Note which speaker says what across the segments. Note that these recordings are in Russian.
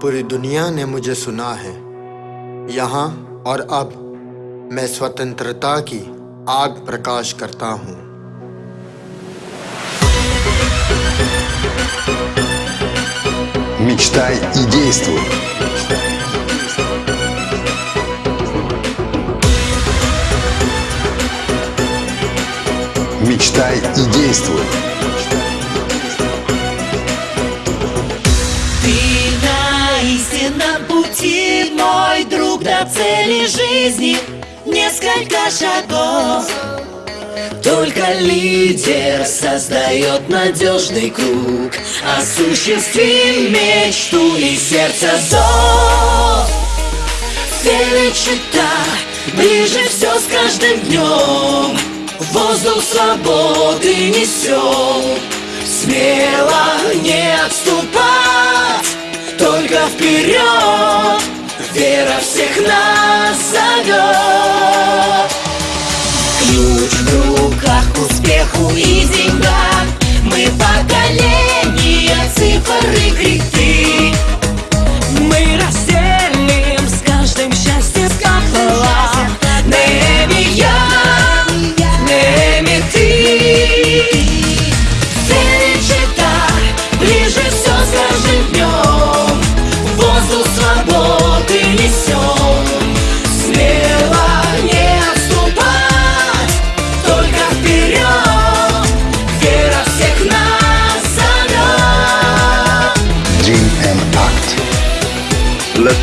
Speaker 1: पूरी दुनिया ने मुझे सुना है यहाँ और अब मैं स्वतंत्रता की आग प्रकाश करता हूँ
Speaker 2: Мечтай и действуй. Мечтай и действуй.
Speaker 3: Пути, мой друг, до цели жизни Несколько шагов. Только лидер создает надежный круг. Осуществи мечту и сердце зов Вперед чита, ближе все с каждым днем Воздух свободы несем Смело не отступать, только вперед всех нас зовет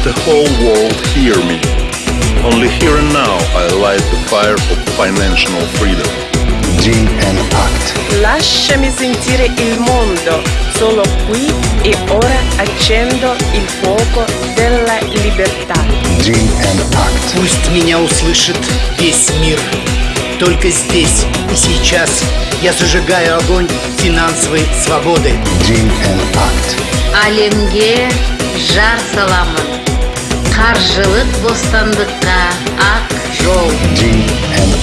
Speaker 4: the whole world hear me. Only here and now I light the fire of financial freedom.
Speaker 2: Dream and act.
Speaker 5: Lasciami sentire il mondo, solo qui e ora accendo il fuoco della libertà.
Speaker 2: Dream and act.
Speaker 6: Пусть меня услышит весь мир. Только здесь и сейчас я зажигаю огонь финансовой свободы.
Speaker 2: Dream and act.
Speaker 7: әлемге жар саламын қаржылық бостандыққа ақ жол.